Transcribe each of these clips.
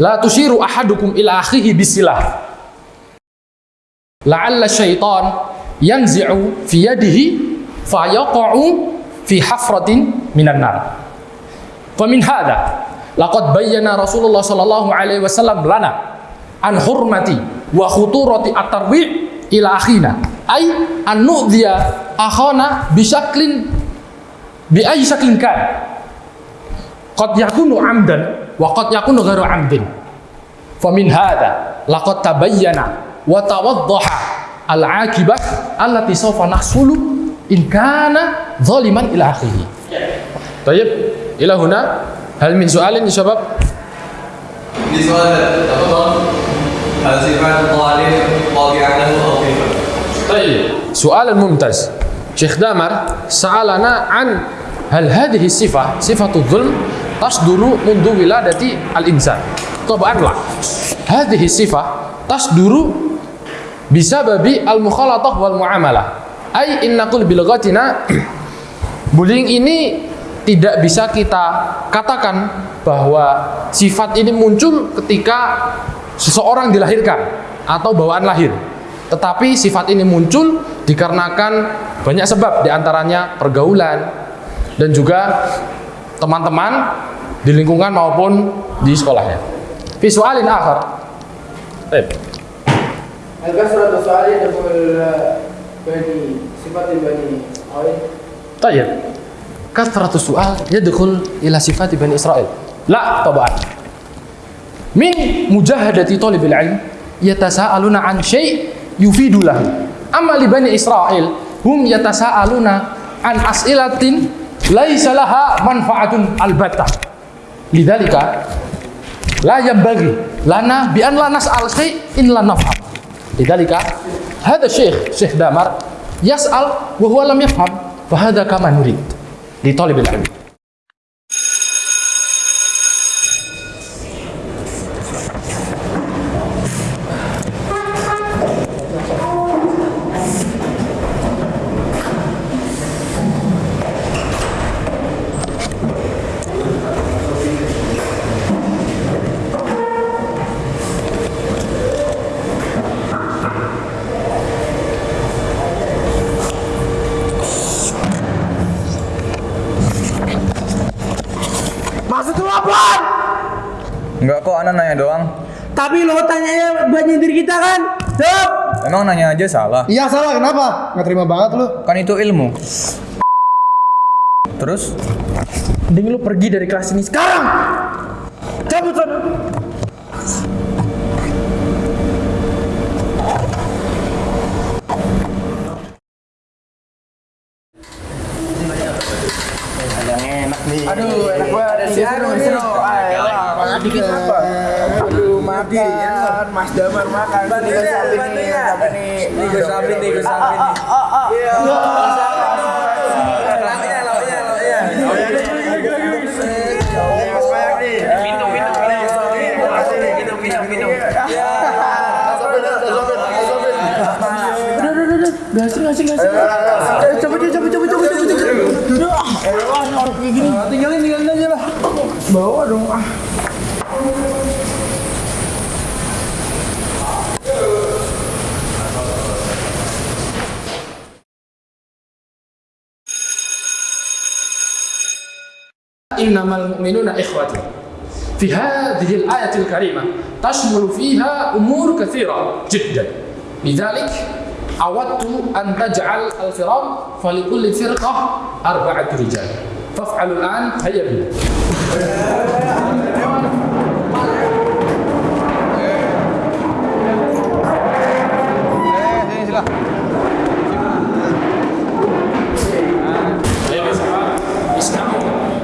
لا تشير أحدكم إلى أخيه بسلاح لعل الشيطان ينزع في يده فيقع في حفرة من النار. فمن هذا لقد بين رسول الله صلى الله عليه وسلم لنا عن حرمة وخطورة الترويع إلى أخينا أي أن نؤذي أخانا بشكل بأي شكل كان. قد يكون عمدا وقد يكون غير عمد. فمن هذا لقد تبين وتوضح العاقبة التي سوف نحصل إن كان ظالما إلى آخره. طيب إلى هنا. هل من سؤال يا شباب؟ في سؤال هل صفات أو طيب سؤال ممتاز شيخ دامر سألنا عن هل هذه الصفة صفة الظلم tasduru mundu wiladati al-insan. Tabaan lah hadhihi sifah bisa babi al-mukhalatoh wal muamalah ai innaqul bilghatina bullying ini tidak bisa kita katakan bahwa sifat ini muncul ketika seseorang dilahirkan atau bawaan lahir. Tetapi sifat ini muncul dikarenakan banyak sebab di antaranya pergaulan dan juga teman-teman di lingkungan maupun di sekolahnya. Visualin akhir. Baik. Tayyib. Kasratu su'al yadkhul ila sifat bani Israel. La tabaan. Min mujahadati talibil ilm yatasaaluna an syai' yufidulah. Amma li bani Israel hum yatasaaluna an as'ilatin laisa laha manfaatun albata lidzalika la yambagi lana bi an la nas'al in la nafham lidzalika hadha syekh syekh damar yas'al wa huwa lam yafham fa hadha kama nurid. Li talibil ilmi. Lu apaan? Enggak kok, Ana nanya doang. Tapi lo tanya banyak diri kita kan? Jawab. Emang nanya aja salah. Iya salah kenapa? Nggak terima banget lu. Kan itu ilmu. Terus? Mending lu pergi dari kelas ini sekarang. Cabut sana. إنما المؤمنون إخوة. في هذه الآية الكريمة تشمل فيها أمور كثيرة جدا. لذلك أودت أن تجعل الفرق فلكل فرقة أربعة رجال. فافعلوا الآن هيا بنا.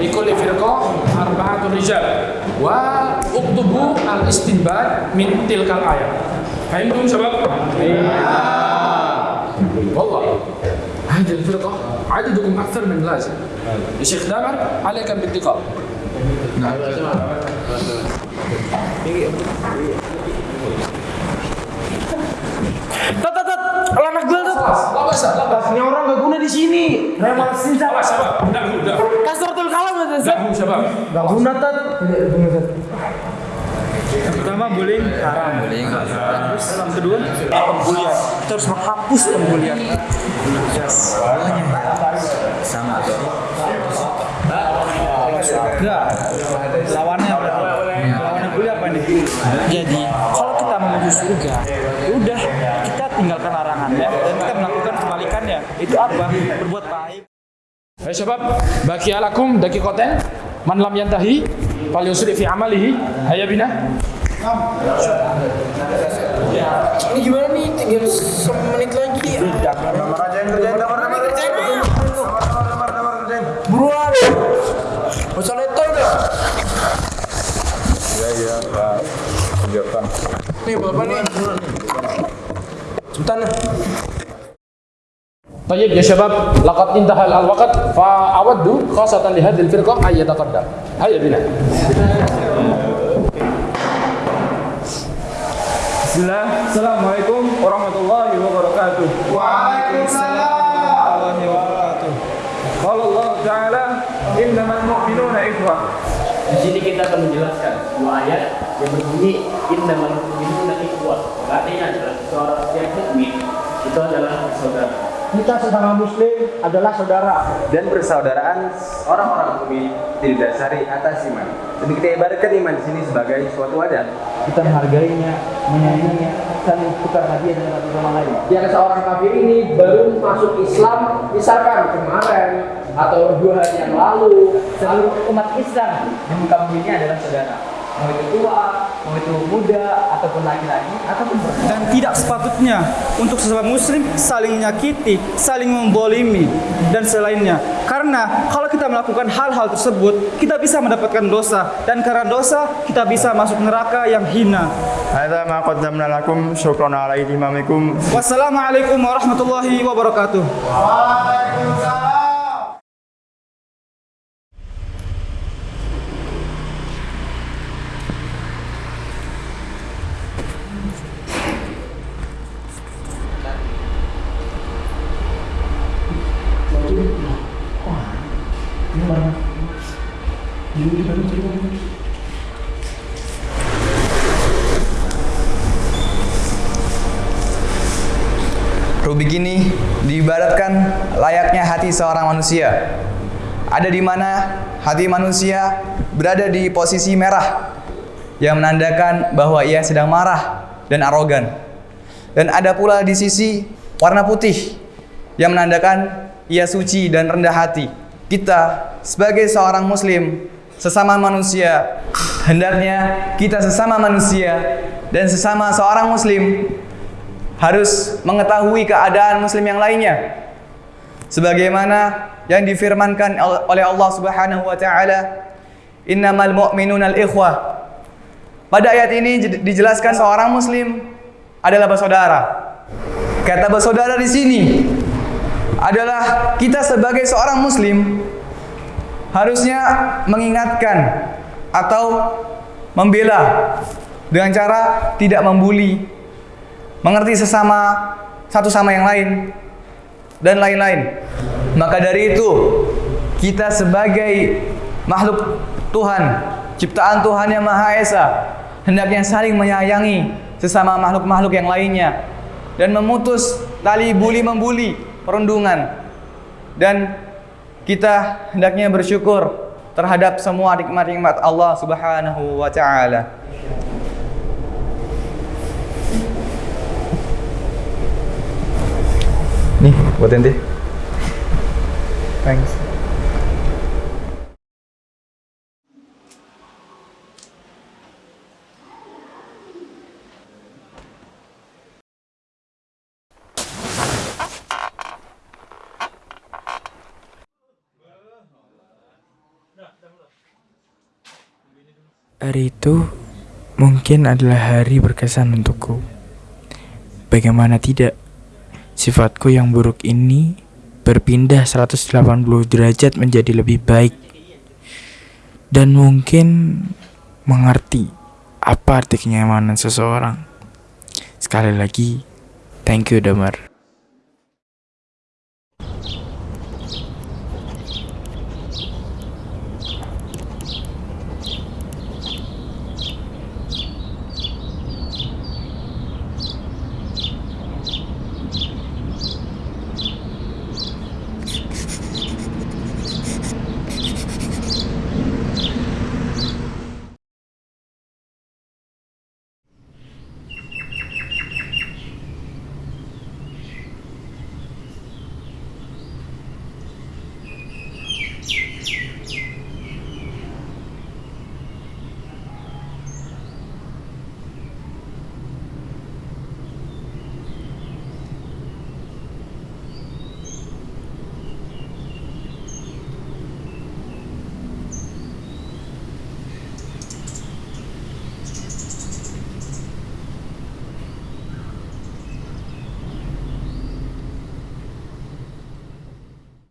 لكل فرقة أربعة رجال. وأكتبوا الاستنباط من تلك الآية. فهمتم شباب؟ والله هذه الفرقة عددكم أكثر من لازم يا شيخ دامر عليك بالدقة نعم Anak gelap. Lah basah, lah basah. Ini orang gak guna di sini. Remar sini siapa? Siapa? Kasur tuh kalah mas. Siapa? Gak guna tat. Gak guna tat. Yang pertama bullying haram. Bullying Terus yang kedua pembulian. Kita harus menghapus pembulian. Sama. Enggak. Lawannya apa? Lawannya bully apa nih? Jadi kalau kita menuju surga, ya udah kita tinggalkan larangannya dan kita melakukan kebalikannya. Itu apa? Berbuat baik. Hai syabab, baki alakum daqiqatan man lam yantahi falyusri fi amalihi. Hayya bina. Ini gimana nih? Tinggal semenit lagi. Buruan. Masalah itu udah. Iya iya. Ya. Tunjukkan. Nih bapak nih. Cepetan. طيب يا شباب لقد انتهى الوقت فأود خاصة لهذه الفرقة أن يتقدم هيا بنا Bismillah. Assalamualaikum warahmatullahi wabarakatuh. Waalaikumsalam warahmatullahi wabarakatuh. Qala Allah Ta'ala, "Innamal mu'minuna ikhwah." Di sini kita akan menjelaskan dua ayat yang berbunyi innamal mu'minuna ikhwah. Artinya adalah seorang setiap mukmin itu adalah saudara. kita sesama muslim adalah saudara. Dan persaudaraan orang-orang mukmin didasari atas iman. Jadi kita ibaratkan iman di sini sebagai suatu wadah. kita menghargainya menyayanginya saling tukar hadiah dengan satu sama lain. Yang seorang kafir ini baru masuk Islam. Misalkan kemarin atau dua hari yang lalu seluruh umat Islam. Yang kamu ini adalah saudara mau itu tua mau itu muda ataupun laki-laki ataupun perempuan Dan tidak sepatutnya untuk sesama muslim saling menyakiti, saling membolimi dan selainnya. Karena kalau kita melakukan hal-hal tersebut, kita bisa mendapatkan dosa dan karena dosa kita bisa masuk neraka yang hina. Hadza ma qaddamna lakum syukran ala imamikum. Wassalamualaikum warahmatullahi wabarakatuh. Rubik ini diibaratkan layaknya hati seorang manusia. Ada di mana hati manusia berada di posisi merah yang menandakan bahwa ia sedang marah dan arogan. Dan ada pula di sisi warna putih yang menandakan ia suci dan rendah hati. Kita sebagai seorang muslim sesama manusia hendaknya kita sesama manusia dan sesama seorang muslim harus mengetahui keadaan muslim yang lainnya. Sebagaimana yang difirmankan oleh Allah Subhanahu wa taala innamal mu'minuna al-ikhwah pada ayat ini dijelaskan seorang muslim adalah bersaudara. Kata bersaudara di sini adalah kita sebagai seorang muslim harusnya mengingatkan atau membela dengan cara tidak membuli mengerti sesama satu sama yang lain dan lain-lain. Maka dari itu kita sebagai makhluk Tuhan, ciptaan Tuhan yang Maha Esa, hendaknya saling menyayangi sesama makhluk-makhluk yang lainnya dan memutus tali buli membuli, perundungan. Dan kita hendaknya bersyukur terhadap semua nikmat-nikmat Allah Subhanahu wa taala. Nih, buat ente. Thanks. Hari itu mungkin adalah hari berkesan untukku. Bagaimana tidak? Sifatku yang buruk ini berpindah 180 derajat menjadi lebih baik dan mungkin mengerti apa arti kenyamanan seseorang. Sekali lagi, thank you Damar.